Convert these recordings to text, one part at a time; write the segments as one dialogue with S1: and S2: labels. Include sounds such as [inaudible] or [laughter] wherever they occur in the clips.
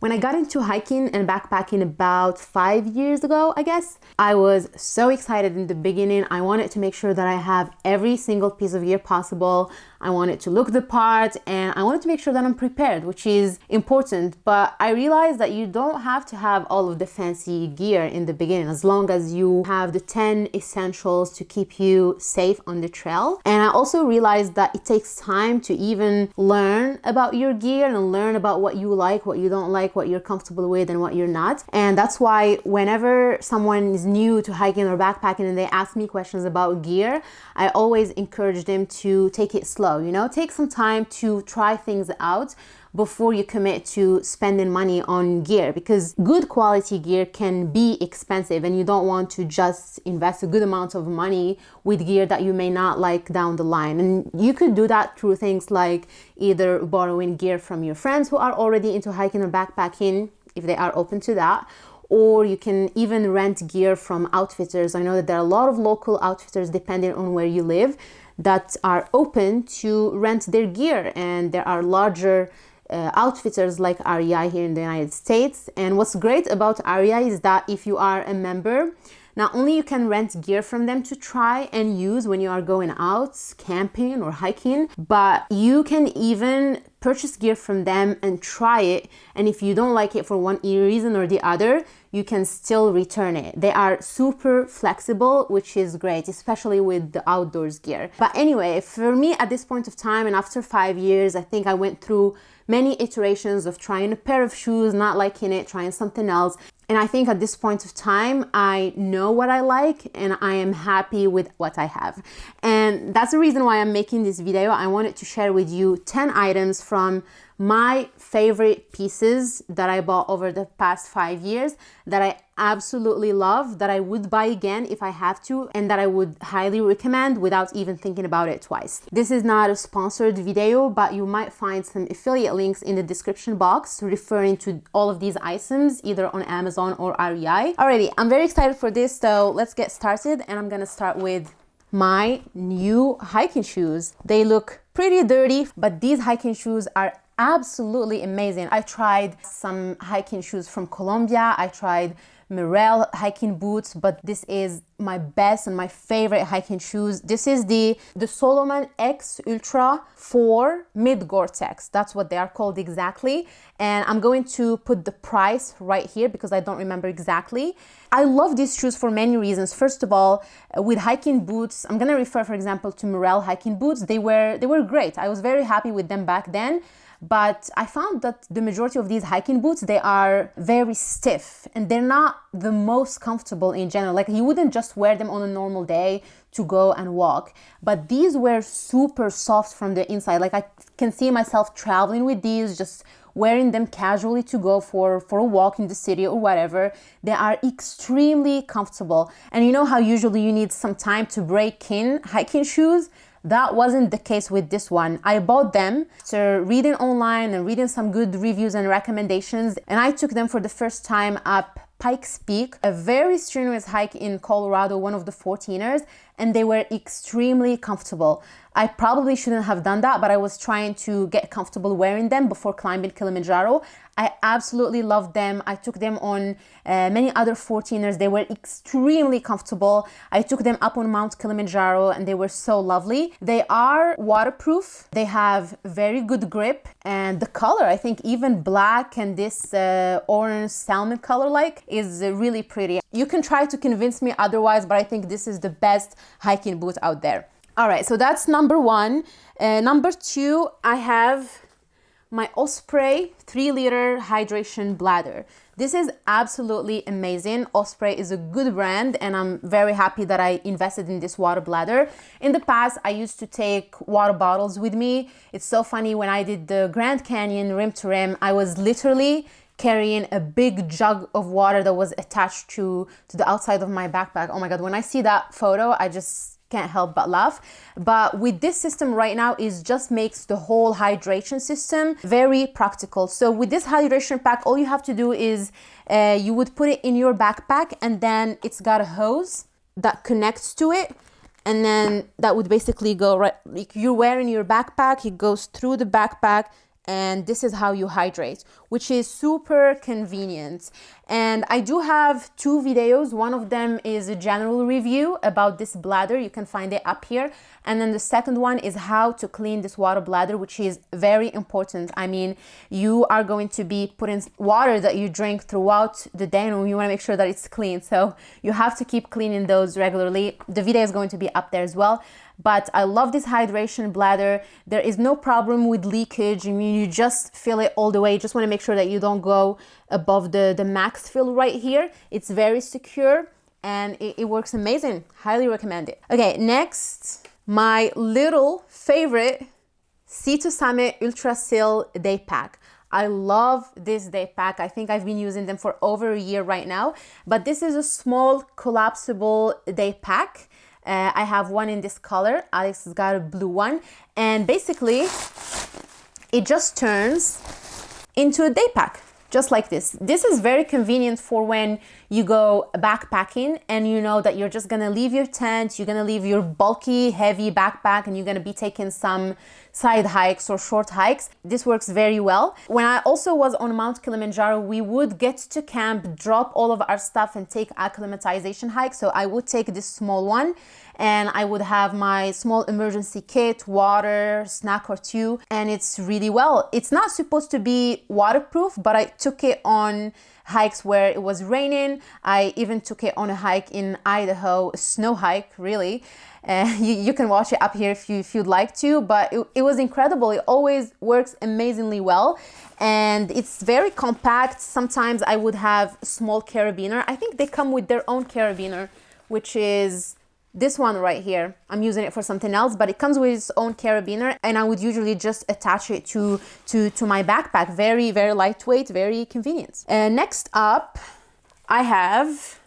S1: When I got into hiking and backpacking about five years ago, I guess, I was so excited in the beginning. I wanted to make sure that I have every single piece of gear possible. I wanted to look the part and I wanted to make sure that I'm prepared, which is important. But I realized that you don't have to have all of the fancy gear in the beginning as long as you have the 10 essentials to keep you safe on the trail. And I also realized that it takes time to even learn about your gear and learn about what you like, what you don't like, what you're comfortable with and what you're not. And that's why whenever someone is new to hiking or backpacking and they ask me questions about gear, I always encourage them to take it slow slow, you know, take some time to try things out before you commit to spending money on gear because good quality gear can be expensive and you don't want to just invest a good amount of money with gear that you may not like down the line and you could do that through things like either borrowing gear from your friends who are already into hiking or backpacking if they are open to that or you can even rent gear from outfitters. I know that there are a lot of local outfitters depending on where you live that are open to rent their gear and there are larger uh, outfitters like REI here in the United States. And what's great about REI is that if you are a member, not only you can rent gear from them to try and use when you are going out camping or hiking, but you can even purchase gear from them and try it. And if you don't like it for one reason or the other, you can still return it. They are super flexible, which is great, especially with the outdoors gear. But anyway, for me at this point of time and after five years, I think I went through many iterations of trying a pair of shoes, not liking it, trying something else. And I think at this point of time, I know what I like and I am happy with what I have. And that's the reason why I'm making this video. I wanted to share with you 10 items from my favorite pieces that I bought over the past five years that I absolutely love, that I would buy again if I have to, and that I would highly recommend without even thinking about it twice. This is not a sponsored video, but you might find some affiliate links in the description box referring to all of these items, either on Amazon or REI. Alrighty, I'm very excited for this, so let's get started, and I'm gonna start with my new hiking shoes. They look pretty dirty, but these hiking shoes are absolutely amazing. I tried some hiking shoes from Columbia. I tried Merrell hiking boots, but this is my best and my favorite hiking shoes. This is the, the Salomon X Ultra 4 Mid Gore-Tex. That's what they are called exactly. And I'm going to put the price right here because I don't remember exactly. I love these shoes for many reasons. First of all, uh, with hiking boots, I'm gonna refer, for example, to Merrell hiking boots. They were, they were great. I was very happy with them back then but I found that the majority of these hiking boots, they are very stiff and they're not the most comfortable in general. Like you wouldn't just wear them on a normal day to go and walk. But these were super soft from the inside. Like I can see myself traveling with these, just wearing them casually to go for, for a walk in the city or whatever. They are extremely comfortable. And you know how usually you need some time to break in hiking shoes? That wasn't the case with this one. I bought them after reading online and reading some good reviews and recommendations and I took them for the first time up Pikes Peak, a very strenuous hike in Colorado, one of the 14ers, and they were extremely comfortable. I probably shouldn't have done that, but I was trying to get comfortable wearing them before climbing Kilimanjaro. I absolutely loved them. I took them on uh, many other 14ers. They were extremely comfortable. I took them up on Mount Kilimanjaro and they were so lovely. They are waterproof. They have very good grip and the color, I think even black and this uh, orange salmon color like is really pretty. You can try to convince me otherwise, but I think this is the best hiking boot out there. All right, so that's number one. Uh, number two, I have my Osprey 3 liter hydration bladder. This is absolutely amazing. Osprey is a good brand and I'm very happy that I invested in this water bladder. In the past, I used to take water bottles with me. It's so funny when I did the Grand Canyon rim to rim, I was literally carrying a big jug of water that was attached to, to the outside of my backpack. Oh my God, when I see that photo, I just can't help but laugh. But with this system right now it just makes the whole hydration system very practical. So with this hydration pack all you have to do is uh, you would put it in your backpack and then it's got a hose that connects to it. And then that would basically go right like you're wearing your backpack it goes through the backpack and this is how you hydrate which is super convenient. And I do have two videos. One of them is a general review about this bladder. You can find it up here. And then the second one is how to clean this water bladder, which is very important. I mean, you are going to be putting water that you drink throughout the day and you want to make sure that it's clean. So you have to keep cleaning those regularly. The video is going to be up there as well but I love this hydration bladder. There is no problem with leakage. I mean, you just fill it all the way. You just want to make sure that you don't go above the, the max fill right here. It's very secure and it, it works amazing. Highly recommend it. Okay, next, my little favorite Sea to Summit Ultra-Sil Day Pack. I love this day pack. I think I've been using them for over a year right now, but this is a small collapsible day pack uh, I have one in this color. Alex has got a blue one. And basically, it just turns into a day pack just like this. This is very convenient for when you go backpacking and you know that you're just gonna leave your tent, you're gonna leave your bulky, heavy backpack and you're gonna be taking some side hikes or short hikes. This works very well. When I also was on Mount Kilimanjaro, we would get to camp, drop all of our stuff and take acclimatization hike. So I would take this small one and I would have my small emergency kit, water, snack or two, and it's really well. It's not supposed to be waterproof, but I took it on hikes where it was raining. I even took it on a hike in Idaho, a snow hike, really. Uh, [laughs] you, you, can watch it up here if, you, if you'd like to, but it, it was incredible. It always works amazingly well and it's very compact. Sometimes I would have small carabiner. I think they come with their own carabiner, which is this one right here i'm using it for something else but it comes with its own carabiner and i would usually just attach it to to to my backpack very very lightweight very convenient and next up i have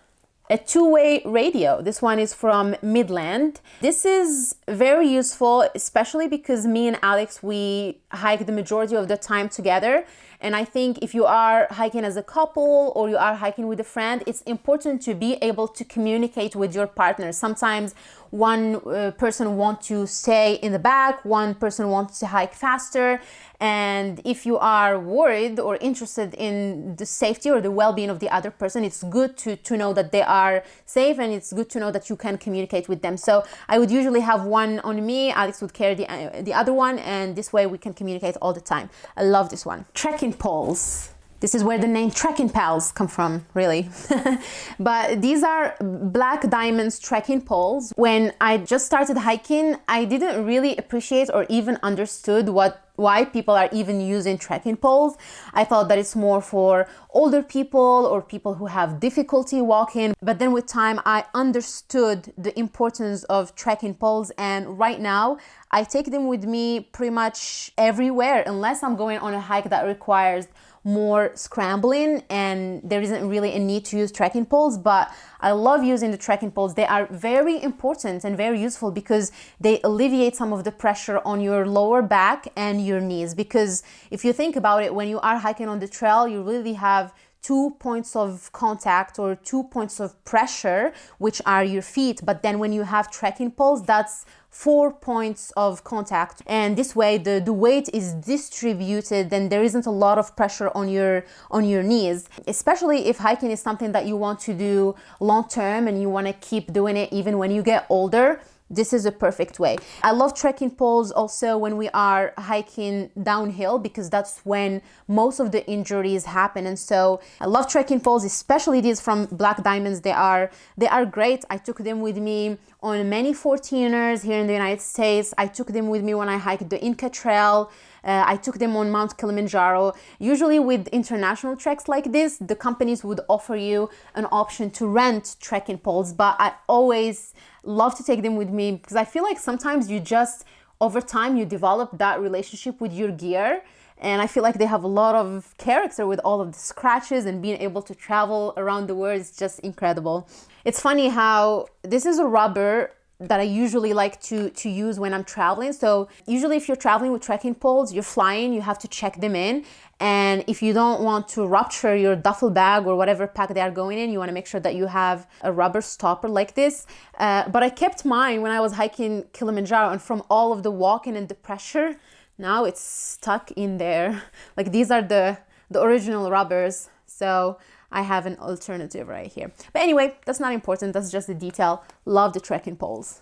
S1: a two-way radio. This one is from Midland. This is very useful, especially because me and Alex, we hike the majority of the time together. And I think if you are hiking as a couple or you are hiking with a friend, it's important to be able to communicate with your partner. Sometimes one uh, person wants to stay in the back, one person wants to hike faster. And if you are worried or interested in the safety or the well-being of the other person, it's good to, to know that they are safe and it's good to know that you can communicate with them. So I would usually have one on me, Alex would carry the, uh, the other one, and this way we can communicate all the time. I love this one. Trekking poles. This is where the name Trekking Pals come from, really. [laughs] but these are Black Diamonds trekking poles. When I just started hiking, I didn't really appreciate or even understood what why people are even using trekking poles. I thought that it's more for older people or people who have difficulty walking. But then with time, I understood the importance of trekking poles. And right now, I take them with me pretty much everywhere, unless I'm going on a hike that requires more scrambling and there isn't really a need to use trekking poles but I love using the trekking poles. They are very important and very useful because they alleviate some of the pressure on your lower back and your knees. Because if you think about it when you are hiking on the trail you really have two points of contact or two points of pressure, which are your feet. But then when you have trekking poles, that's four points of contact and this way the, the weight is distributed and there isn't a lot of pressure on your on your knees especially if hiking is something that you want to do long term and you want to keep doing it even when you get older this is a perfect way. I love trekking poles also when we are hiking downhill because that's when most of the injuries happen. And so I love trekking poles, especially these from Black Diamonds. They are they are great. I took them with me on many 14ers here in the United States. I took them with me when I hiked the Inca Trail. Uh, I took them on Mount Kilimanjaro. Usually with international treks like this, the companies would offer you an option to rent trekking poles, but I always love to take them with me because I feel like sometimes you just, over time, you develop that relationship with your gear and I feel like they have a lot of character with all of the scratches and being able to travel around the world is just incredible. It's funny how this is a rubber that I usually like to, to use when I'm traveling. So usually if you're traveling with trekking poles, you're flying, you have to check them in. And if you don't want to rupture your duffel bag or whatever pack they are going in, you want to make sure that you have a rubber stopper like this. Uh, but I kept mine when I was hiking Kilimanjaro and from all of the walking and the pressure, now it's stuck in there. [laughs] Like these are the the original rubbers. So I have an alternative right here. But anyway, that's not important. That's just the detail. Love the trekking poles.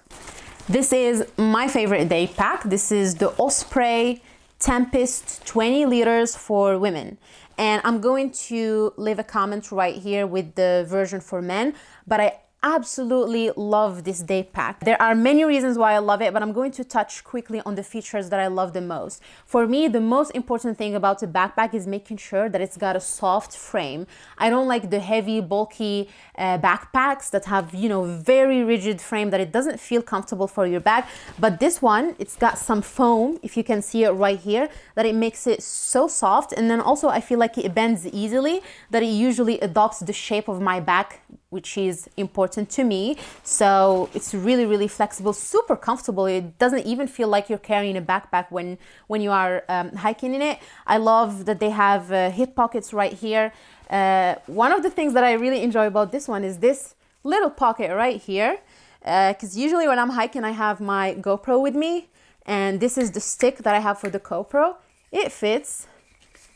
S1: This is my favorite day pack. This is the Osprey Tempest 20 liters for women. And I'm going to leave a comment right here with the version for men, but I absolutely love this day pack. There are many reasons why I love it, but I'm going to touch quickly on the features that I love the most. For me, the most important thing about the backpack is making sure that it's got a soft frame. I don't like the heavy, bulky uh, backpacks that have, you know, very rigid frame that it doesn't feel comfortable for your bag. But this one, it's got some foam, if you can see it right here, that it makes it so soft. And then also I feel like it bends easily, that it usually adopts the shape of my back which is important to me. So it's really, really flexible, super comfortable. It doesn't even feel like you're carrying a backpack when, when you are um, hiking in it. I love that they have uh, hip pockets right here. Uh, one of the things that I really enjoy about this one is this little pocket right here. Because uh, usually when I'm hiking, I have my GoPro with me. And this is the stick that I have for the GoPro. It fits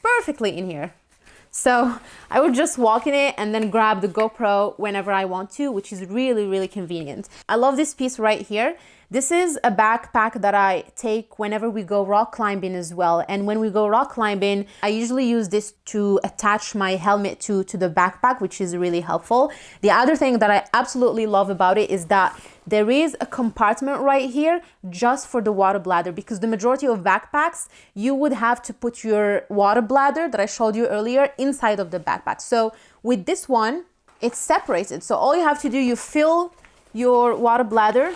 S1: perfectly in here. So I would just walk in it and then grab the GoPro whenever I want to, which is really, really convenient. I love this piece right here. This is a backpack that I take whenever we go rock climbing as well. And when we go rock climbing, I usually use this to attach my helmet to, to the backpack, which is really helpful. The other thing that I absolutely love about it is that there is a compartment right here just for the water bladder because the majority of backpacks, you would have to put your water bladder that I showed you earlier inside of the backpack. So with this one, it's separated. So all you have to do, you fill your water bladder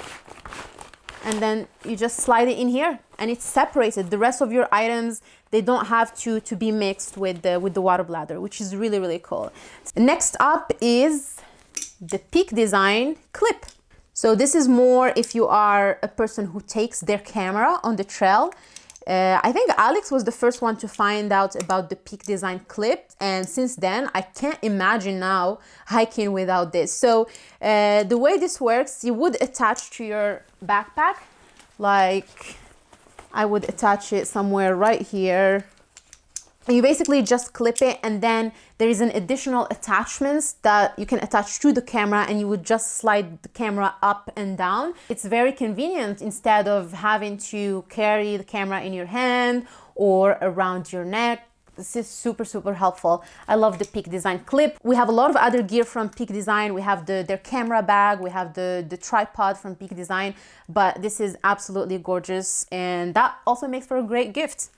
S1: and then you just slide it in here and it's separated. The rest of your items, they don't have to, to be mixed with the, with the water bladder, which is really, really cool. Next up is the Peak Design clip. So this is more if you are a person who takes their camera on the trail uh, I think Alex was the first one to find out about the Peak Design clip and since then I can't imagine now hiking without this. So uh, the way this works, you would attach to your backpack like I would attach it somewhere right here you basically just clip it and then there is an additional attachments that you can attach to the camera and you would just slide the camera up and down. It's very convenient instead of having to carry the camera in your hand or around your neck. This is super, super helpful. I love the Peak Design clip. We have a lot of other gear from Peak Design. We have the, their camera bag, we have the, the tripod from Peak Design, but this is absolutely gorgeous and that also makes for a great gift.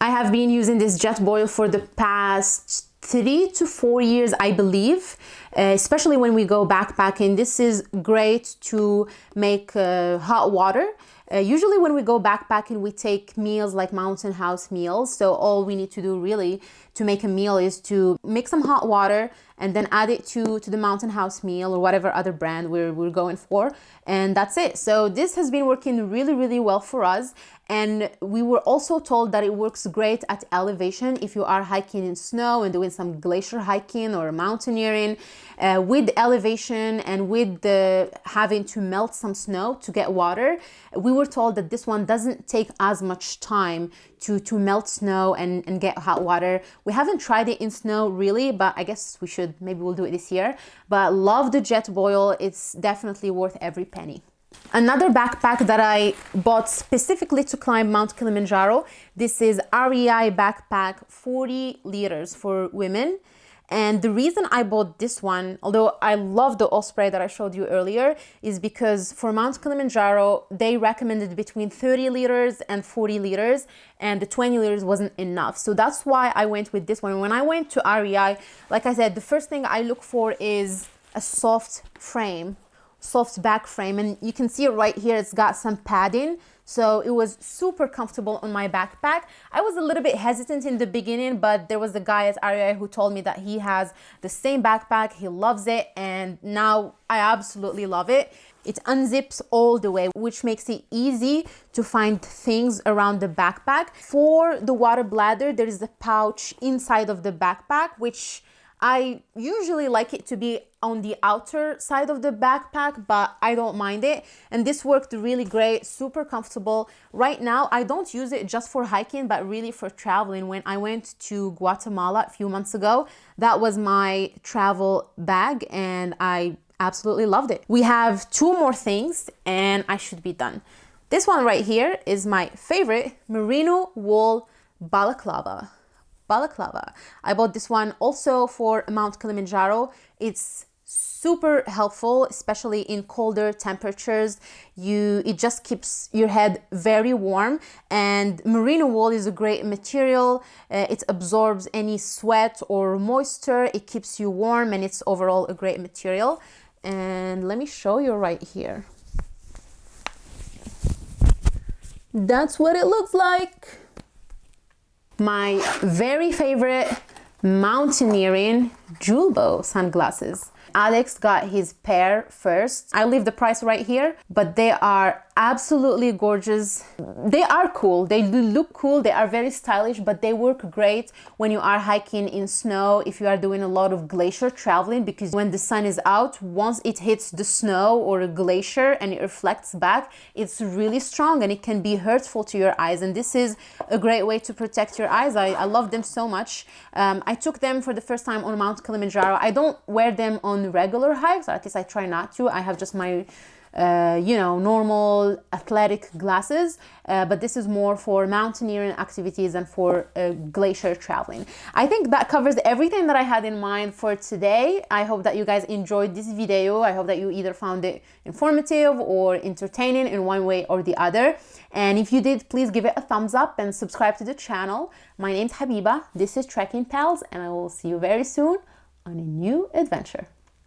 S1: I have been using this Jetboil for the past three to four years, I believe, uh, especially when we go backpacking. This is great to make uh, hot water. Uh, usually when we go backpacking, we take meals like mountain house meals. So all we need to do really to make a meal is to make some hot water and then add it to, to the mountain house meal or whatever other brand we're, we're going for. And that's it. So this has been working really, really well for us. And we were also told that it works great at elevation if you are hiking in snow and doing some glacier hiking or mountaineering. Uh, with elevation and with the having to melt some snow to get water, we were told that this one doesn't take as much time to, to melt snow and, and get hot water. We haven't tried it in snow really, but I guess we should. Maybe we'll do it this year. But love the Jetboil. It's definitely worth every penny. Another backpack that I bought specifically to climb Mount Kilimanjaro, this is REI backpack 40 liters for women. And the reason I bought this one, although I love the Osprey that I showed you earlier, is because for Mount Kilimanjaro, they recommended between 30 liters and 40 liters, and the 20 liters wasn't enough. So that's why I went with this one. When I went to REI, like I said, the first thing I look for is a soft frame soft back frame and you can see it right here it's got some padding. So it was super comfortable on my backpack. I was a little bit hesitant in the beginning but there was a guy at REI who told me that he has the same backpack he loves it and now i absolutely love it. It unzips all the way which makes it easy to find things around the backpack. For the water bladder there is a pouch inside of the backpack which I usually like it to be on the outer side of the backpack, but I don't mind it. And this worked really great, super comfortable. Right now, I don't use it just for hiking, but really for traveling. When I went to Guatemala a few months ago, that was my travel bag and I absolutely loved it. We have two more things and I should be done. This one right here is my favorite merino wool balaclava balaclava. I bought this one also for Mount Kilimanjaro. It's super helpful especially in colder temperatures. You it just keeps your head very warm and merino wool is a great material. Uh, it absorbs any sweat or moisture. It keeps you warm and it's overall a great material. And let me show you right here. That's what it looks like my very favorite mountaineering Julbo sunglasses. Alex got his pair first. I leave the price right here, but they are absolutely gorgeous. They are cool. They look cool. They are very stylish, but they work great when you are hiking in snow, if you are doing a lot of glacier traveling, because when the sun is out, once it hits the snow or a glacier and it reflects back, it's really strong and it can be hurtful to your eyes. And this is a great way to protect your eyes. I, I love them so much. Um, I took them for the first time on Mount Kilimanjaro. I don't wear them on regular hikes, or at least I try not to. I have just my uh, you know, normal athletic glasses, uh, but this is more for mountaineering activities and for uh, glacier traveling. I think that covers everything that I had in mind for today. I hope that you guys enjoyed this video. I hope that you either found it informative or entertaining in one way or the other. And if you did, please give it a thumbs up and subscribe to the channel. My name's Habiba, this is Trekking Pals, and I will see you very soon on a new adventure.